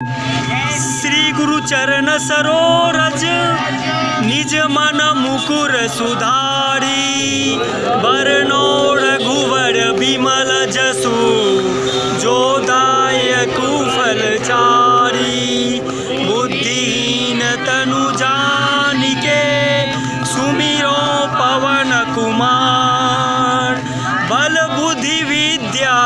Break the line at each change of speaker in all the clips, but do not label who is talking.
श्री गुरु चरण सरोरज निज मन मुकुर सुधारी। बरनो रघुवर विमल जसु जो दायकु फल चारी। बुद्धिहीन तनु जानिके सुमिरो पवन कुमार। बल बुद्धि विद्या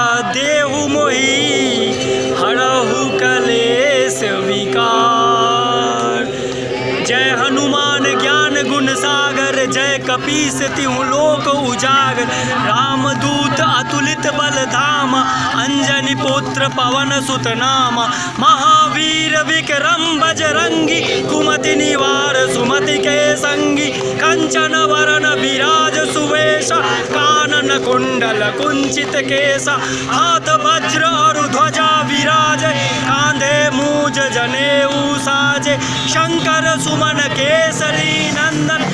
कपीस तिहु लोक उजागर। रामदूत अतुलित बल धाम अंजनी पुत्र पवन सुत नाम महावीर विक्रम बजरंगी कुमति निवार सुमति के संगी। कंचन वरण विराज सुवेश, कानन कुंडल कुंचित केस हाथ वज्र और ध्वजा विराज, कांधे मूज जनेऊ साजे। शंकर सुमन केसरी नंदन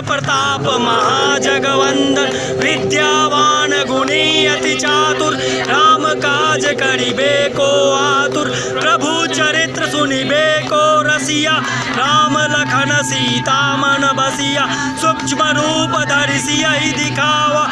प्रताप महाजगवंदन विद्यावान गुणी अति चातुर, राम काज करिबे को आतुर, प्रभु चरित्र सुनिबे को रसिया, राम लखन सीता मन बसिया, सूक्ष्म रूप धरिसिया दिखावा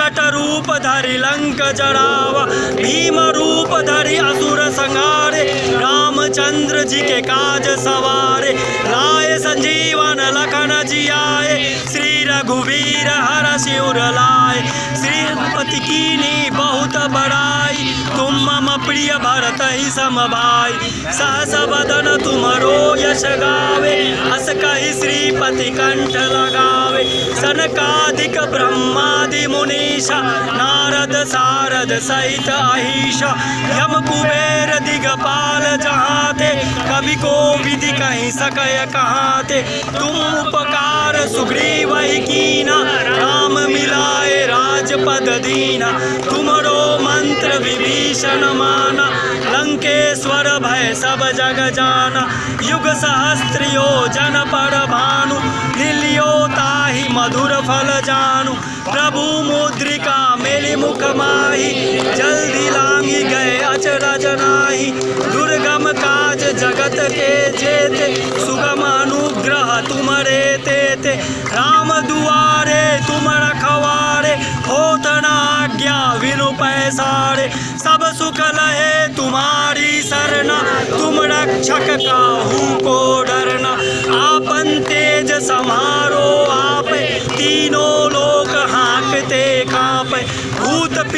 विकट रूप धरि लंक जरावा भीम रूप धरि असुर संहारे रामचंद्र जी के काज सवारे लाए संजीवन लखन जियाए श्री रघुवीर हर शिवर लाए श्रीपति कीनी बहुत बड़ाई तुम मम प्रिय भरत ही सम भाई सहस बदन तुमरो यश गावे अस कही श्रीपति कंठ लगावे सनकाधिक ब्रह्मादि मुनीषा नारद सारद सहित अहिषा, यम कुबेर दिगपाल जहाँ थे, कवि को विधि कहीं सकय कहाँ थे, तुम उपकार सुग्रीव कीना, राम मिलाए राजपद दीना, तुमरो मंत्र विभीषण माना, लंकेश्वर भय सब जग जाना, युग सहस्त्र योजन पर भानु लिलियो ताहि मधुर फल जानु प्रभु मुद्रिका मेली मुख माही, जल्दी लांगी गए अचरज नाही। दुर्गम काज जगत के जेते, सुगम अनुग्रह तुमरे तेते। राम दुआरे तुम रखवारे न आज्ञा विनु पैसारे। सब सुख लहे तुम्हारी सरना, तुम रक्षक काहू को डरना। आपन तेज समारो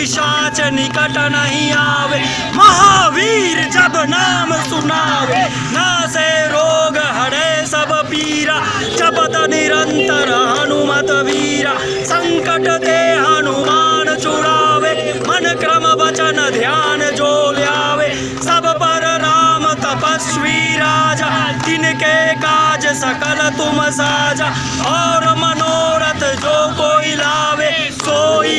पिशाच निकट नहीं आवे। महावीर जब नाम सुनावे, ना से रोग हरे सब पीरा। जपत निरंतर हनुमत वीरा, संकट ते हनुमान चुरावे। मन क्रम वचन ध्यान जो ल्यावे। सब पर राम तपस्वी राजा तिनके काज सकल तुम साजा। और मनोरथ जो कोई लावे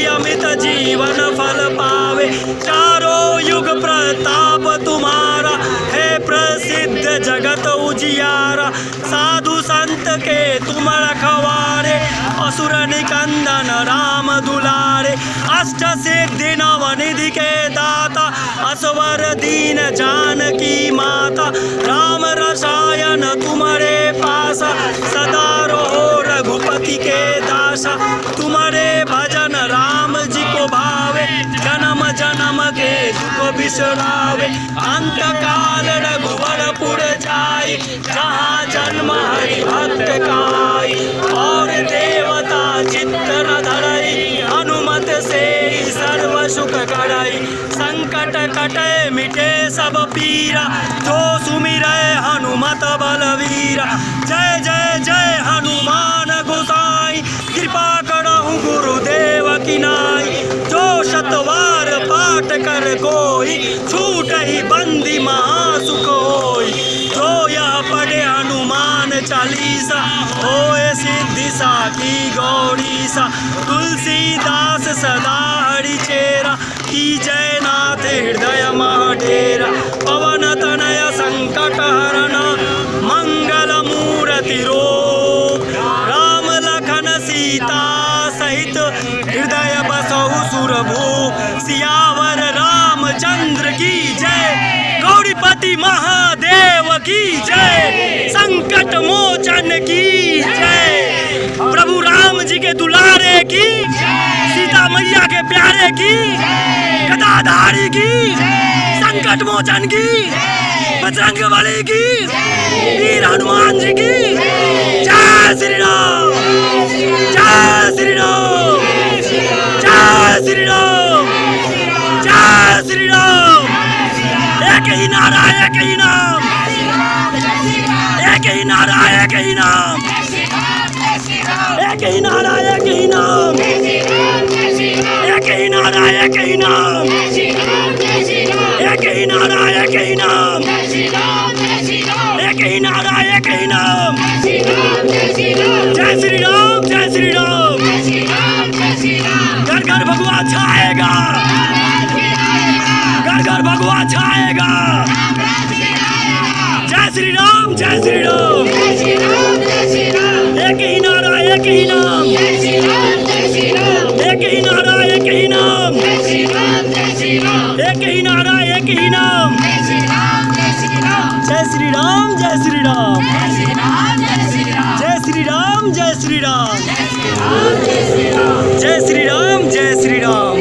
अमित जीवन फल पावे। चारों युग प्रताप तुम्हारा, है प्रसिद्ध जगत उजियारा। साधु संत के तुम रखवारे असुर निकंदन राम दुलारे। अष्ट सिद्धि नव निधि के दाता, असवर दीन जानकी माता। राम रसायन तुम्हारे पासा, सदा रहो रघुपति के दासा। तुम्हारे भजन दुख बिसरावे अंत काल रघुवरपुर जाई, जहाँ जन्म हरि भक्त काई। और देवता चित्त न धरई हनुमत से सर्व सुख करई संकट कटे, मिटे सब पीरा, जो सुमिर हनुमत बलवीरा। जय जय जय हनुमान गोसाई, कृपा करहु गुरुदेव की कोई, छूट ही बंदी महासुख होई। जो यह पढ़े हनुमान चालीसा, होए सिद्धि साकी गौरी सा तुलसीदास सदा हरि चेरा, की जय नाथ हृदय डेरा पवन तनय संकट हरण, मंगल मूर्ति रूप राम लखन सीता की जय। संकट मोचन की जय। प्रभु राम जी के दुलारे की सीता मैया के प्यारे की गदाधारी की संकट मोचन की बजरंग बली की वीर हनुमान जी की जय श्री राम। जय श्री राम। जय श्री राम। जय श्री राम। एक ही नारा, एक ही नाम। एक ही नारा एक ही नाम एक ही नारा एक ही नाम एक ही नारा एक ही नाम एक ही नारा एक ही नाम एक ही नारा एक ही नाम जय श्री राम जय श्री राम घर घर भगवा छाएगा घर घर भगवा छाएगा जय श्री राम जय श्री राम एक ही नारा एक ही नाम एक ही नारा एक ही नाम एक ही नारा एक ही नाम जय श्री राम जय श्री राम जय श्री राम जय श्री राम जय श्री राम जय श्री राम जय श्री राम जय श्री राम